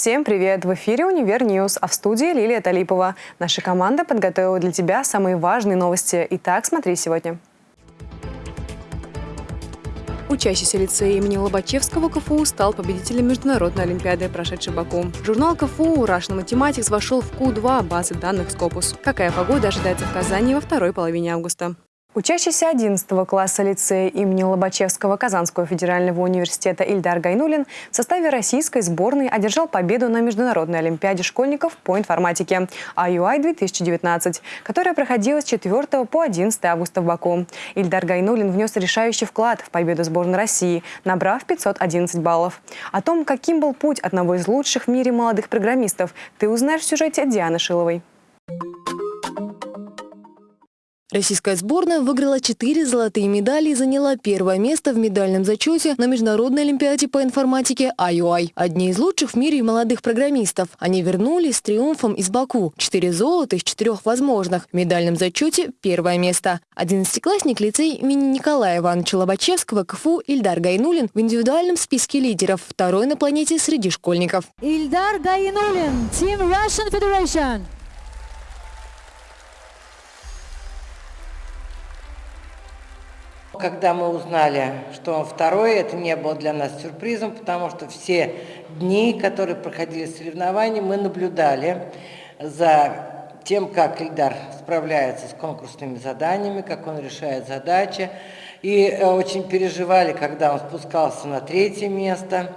Всем привет! В эфире «Универ News», а в студии Лилия Талипова. Наша команда подготовила для тебя самые важные новости. Итак, смотри сегодня. Учащийся лицея имени Лобачевского КФУ стал победителем Международной Олимпиады, прошедшей Баку. Журнал КФУ Russian Mathematics вошел в Q2 базы данных Scopus. Какая погода ожидается в Казани во второй половине августа? Учащийся 11 класса лицея имени Лобачевского Казанского федерального университета Ильдар Гайнулин в составе российской сборной одержал победу на Международной олимпиаде школьников по информатике IUI-2019, которая проходила с 4 по 11 августа в Баку. Ильдар Гайнулин внес решающий вклад в победу сборной России, набрав 511 баллов. О том, каким был путь одного из лучших в мире молодых программистов, ты узнаешь в сюжете Дианы Шиловой. Российская сборная выиграла четыре золотые медали и заняла первое место в медальном зачете на Международной олимпиаде по информатике IUI. Одни из лучших в мире молодых программистов. Они вернулись с триумфом из Баку. Четыре золота из четырех возможных. В медальном зачете первое место. Одиннадцатиклассник лицей имени Николая Ивановича Лобачевского КФУ Ильдар Гайнулин в индивидуальном списке лидеров. Второй на планете среди школьников. Ильдар Гайнулин, Team Russian Federation. Когда мы узнали, что он второй, это не было для нас сюрпризом, потому что все дни, которые проходили соревнования, мы наблюдали за тем, как Ильдар справляется с конкурсными заданиями, как он решает задачи. И э, очень переживали, когда он спускался на третье место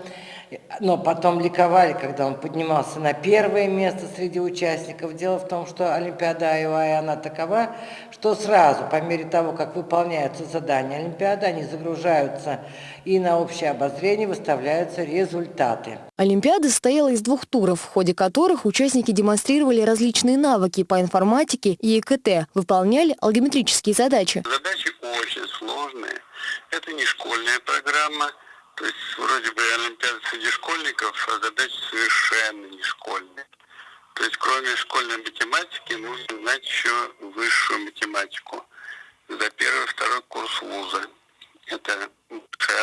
но потом ликовали, когда он поднимался на первое место среди участников. Дело в том, что Олимпиада Айуай, она такова, что сразу, по мере того, как выполняются задания Олимпиады, они загружаются и на общее обозрение выставляются результаты. Олимпиада состояла из двух туров, в ходе которых участники демонстрировали различные навыки по информатике и ИКТ, выполняли алгометрические задачи. Задачи очень сложные. Это не школьная программа, то есть вроде бы Олимпиада среди школьников, а задачи совершенно не школьные. То есть кроме школьной математики нужно знать еще высшую математику за первый второй курс вуза. Это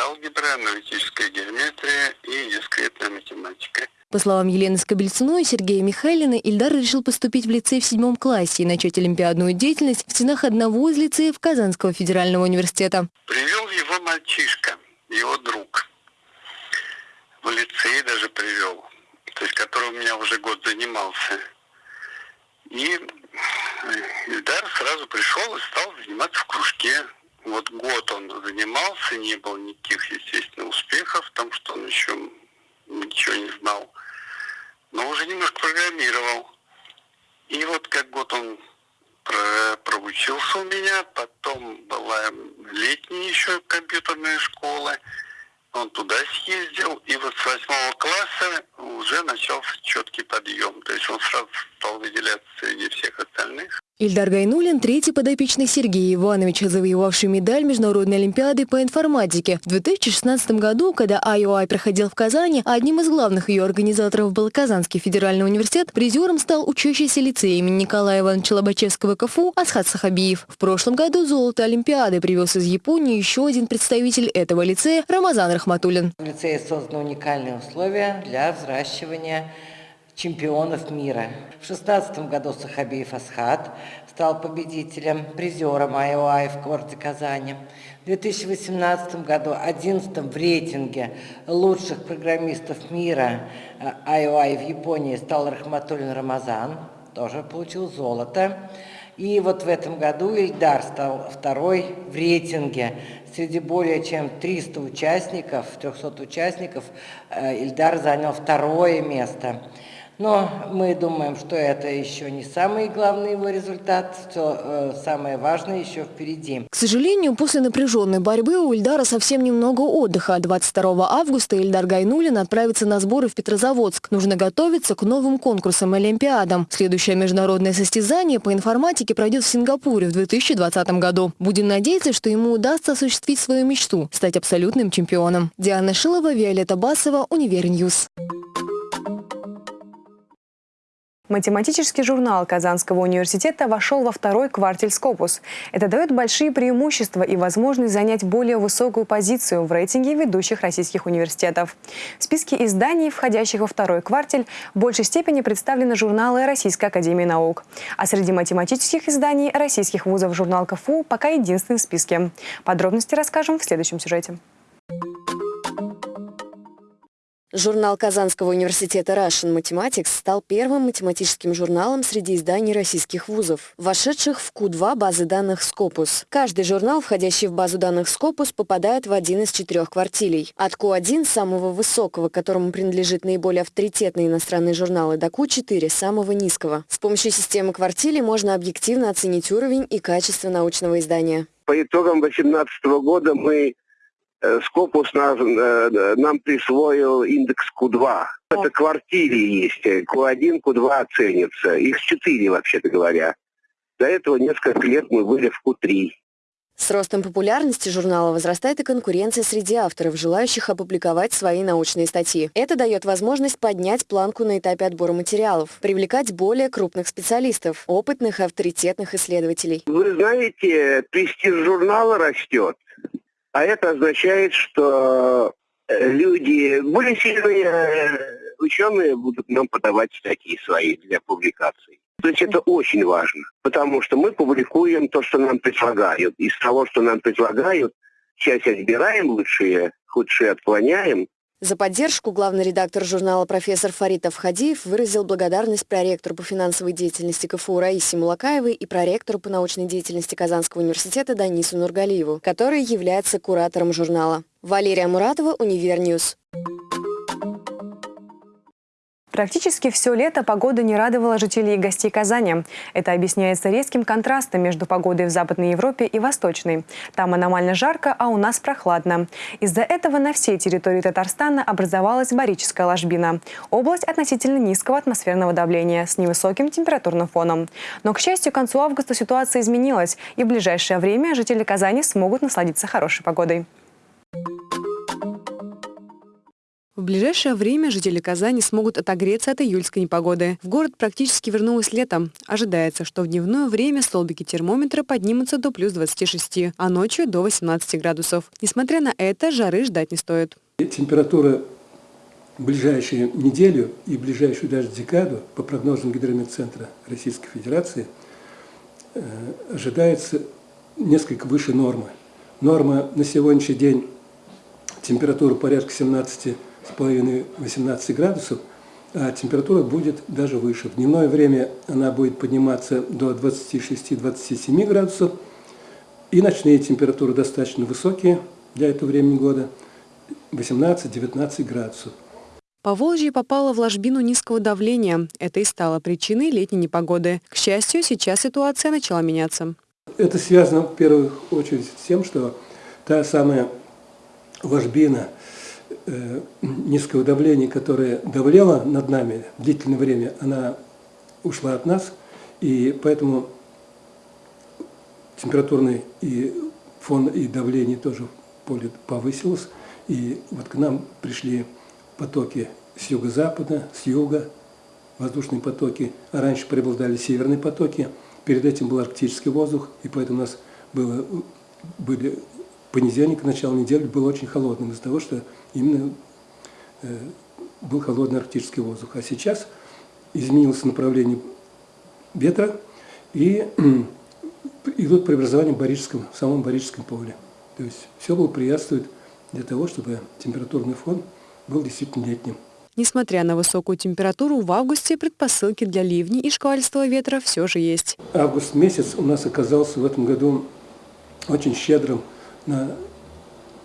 алгебра, аналитическая геометрия и дискретная математика. По словам Елены Скобельцуной и Сергея Михайлина, Ильдар решил поступить в лицей в седьмом классе и начать олимпиадную деятельность в стенах одного из лицеев Казанского федерального университета. Привел его мальчишка, его друг в лицей даже привел, то есть который у меня уже год занимался. И Ильдар сразу пришел и стал заниматься в кружке. Вот год он занимался, не было никаких, естественно, успехов, потому что он еще ничего не знал. Но уже немножко программировал. И вот как год он проучился у меня, потом была летняя еще компьютерная школа, он туда съездил, и вот с восьмого класса уже начался четкий подъем. То есть он сразу стал выделяться среди всех остальных. Ильдар Гайнулин – третий подопечный Сергея Ивановича, завоевавший медаль Международной Олимпиады по информатике. В 2016 году, когда IOI проходил в Казани, одним из главных ее организаторов был Казанский федеральный университет, призером стал учащийся лицей имени Николая Ивановича Лобачевского КФУ Асхат Сахабиев. В прошлом году золото Олимпиады привез из Японии еще один представитель этого лицея – Рамазан Рахматуллин. В лицее созданы уникальные условия для взращивания чемпионов мира. В 2016 году Сахабиев Асхат стал победителем, призером IOI в городе Казани. В 2018 году 11 в рейтинге лучших программистов мира IOI в Японии стал Рахматуллин Рамазан, тоже получил золото. И вот в этом году Ильдар стал второй в рейтинге. Среди более чем 300 участников, 300 участников, э, Ильдар занял второе место. Но мы думаем, что это еще не самый главный его результат, что э, самое важное еще впереди. К сожалению, после напряженной борьбы у Ильдара совсем немного отдыха. 22 августа Ильдар Гайнулин отправится на сборы в Петрозаводск. Нужно готовиться к новым конкурсам и Олимпиадам. Следующее международное состязание по информатике пройдет в Сингапуре в 2020 году. Будем надеяться, что ему удастся осуществить свою мечту – стать абсолютным чемпионом. Диана Шилова, Виолетта Басова, Универ News. Математический журнал Казанского университета вошел во второй квартель Скопус. Это дает большие преимущества и возможность занять более высокую позицию в рейтинге ведущих российских университетов. В списке изданий, входящих во второй квартель, в большей степени представлены журналы Российской академии наук. А среди математических изданий российских вузов журнал КФУ пока единственный в списке. Подробности расскажем в следующем сюжете. Журнал Казанского университета Russian Mathematics стал первым математическим журналом среди изданий российских вузов, вошедших в Q2 базы данных Scopus. Каждый журнал, входящий в базу данных Scopus, попадает в один из четырех квартилей. От Q1, самого высокого, которому принадлежит наиболее авторитетные иностранные журналы, до Q4, самого низкого. С помощью системы квартилей можно объективно оценить уровень и качество научного издания. По итогам 2018 года мы Скопус нас, э, нам присвоил индекс Q2. Это квартире есть. Q1, Q2 оценится. Их четыре, вообще-то говоря. До этого несколько лет мы были в Q3. С ростом популярности журнала возрастает и конкуренция среди авторов, желающих опубликовать свои научные статьи. Это дает возможность поднять планку на этапе отбора материалов, привлекать более крупных специалистов, опытных авторитетных исследователей. Вы знаете, престиж журнала растет. А это означает, что э, люди, более сильные э, ученые будут нам подавать статьи свои для публикаций. То есть это очень важно, потому что мы публикуем то, что нам предлагают. Из того, что нам предлагают, часть отбираем лучшие, худшие отклоняем, за поддержку главный редактор журнала профессор Фарит Авхадиев выразил благодарность проректору по финансовой деятельности КФУ Раисе Мулакаевой и проректору по научной деятельности Казанского университета Данису Нургалиеву, который является куратором журнала. Валерия Муратова, Универ News. Практически все лето погода не радовала жителей и гостей Казани. Это объясняется резким контрастом между погодой в Западной Европе и Восточной. Там аномально жарко, а у нас прохладно. Из-за этого на всей территории Татарстана образовалась барическая ложбина. Область относительно низкого атмосферного давления с невысоким температурным фоном. Но, к счастью, к концу августа ситуация изменилась, и в ближайшее время жители Казани смогут насладиться хорошей погодой. В ближайшее время жители Казани смогут отогреться от июльской непогоды. В город практически вернулось лето. Ожидается, что в дневное время столбики термометра поднимутся до плюс 26, а ночью до 18 градусов. Несмотря на это, жары ждать не стоит. Температура в ближайшую неделю и в ближайшую даже декаду, по прогнозам Гидрометцентра Российской Федерации, э, ожидается несколько выше нормы. Норма на сегодняшний день температура порядка 17 18 градусов, а температура будет даже выше. В дневное время она будет подниматься до 26-27 градусов, и ночные температуры достаточно высокие для этого времени года, 18-19 градусов. По Волжье попало в ложбину низкого давления. Это и стало причиной летней непогоды. К счастью, сейчас ситуация начала меняться. Это связано в первую очередь с тем, что та самая ложбина – низкого давления, которое давлело над нами длительное время, она ушла от нас, и поэтому температурный и фон и давление тоже поле повысилось, и вот к нам пришли потоки с юго-запада, с юга, воздушные потоки, а раньше преобладали северные потоки, перед этим был арктический воздух, и поэтому у нас было, были понедельник, начало недели был очень холодным из-за того, что именно э, был холодный арктический воздух. А сейчас изменилось направление ветра и идут преобразования в, Барическом, в самом Барическом поле. То есть все благоприятствует для того, чтобы температурный фон был действительно летним. Несмотря на высокую температуру, в августе предпосылки для ливней и шквальства ветра все же есть. Август месяц у нас оказался в этом году очень щедрым на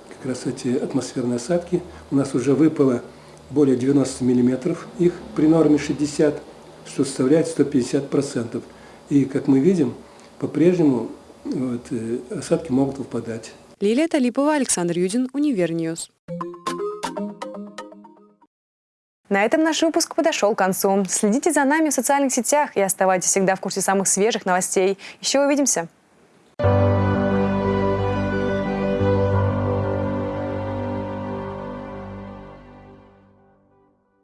как раз эти атмосферные осадки. У нас уже выпало более 90 миллиметров, их при норме 60, что составляет 150%. И, как мы видим, по-прежнему вот, э, осадки могут выпадать. Лилия Талипова, Александр Юдин, Универ News. На этом наш выпуск подошел к концу. Следите за нами в социальных сетях и оставайтесь всегда в курсе самых свежих новостей. Еще увидимся!